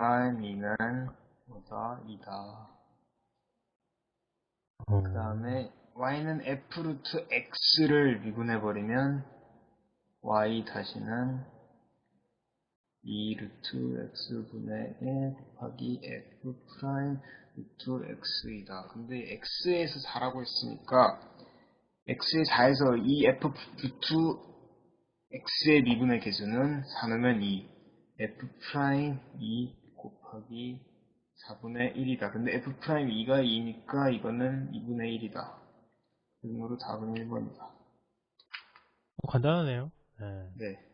2는 뭐다? 2다. 어, 그 다음에 y는 f 루트 x를 미분해버리면 y 다시는 2 루트 x분의 1 곱하기 f 프라임 루트 x이다. 근데 x에서 4라고 했으니까 x의 4에서 이 f 루트 x의 미분계수는 4 넣으면 2 f 프라임 2 곱하기 4분의 1이다. 근데 f 프라임 2가 2니까 이거는 2분의 1이다. 그러므로 답은 1번이다. 간단하네요. 네. 네.